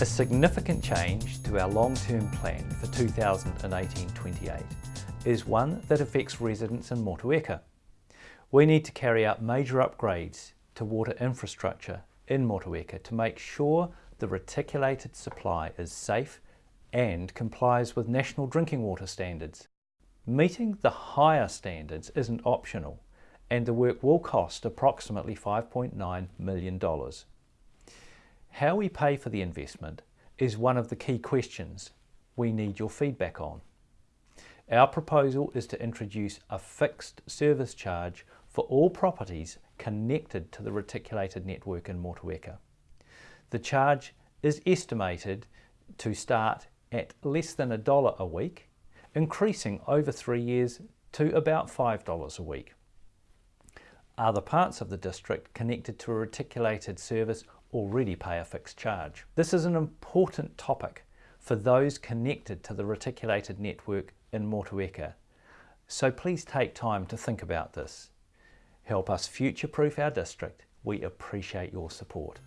A significant change to our long-term plan for 2018-28 is one that affects residents in Motueka. We need to carry out major upgrades to water infrastructure in Motueka to make sure the reticulated supply is safe and complies with national drinking water standards. Meeting the higher standards isn't optional and the work will cost approximately $5.9 million. How we pay for the investment is one of the key questions we need your feedback on. Our proposal is to introduce a fixed service charge for all properties connected to the reticulated network in Motueka. The charge is estimated to start at less than a dollar a week, increasing over three years to about $5 a week. Other parts of the district connected to a reticulated service already pay a fixed charge. This is an important topic for those connected to the reticulated network in Motueka, so please take time to think about this. Help us future-proof our district. We appreciate your support.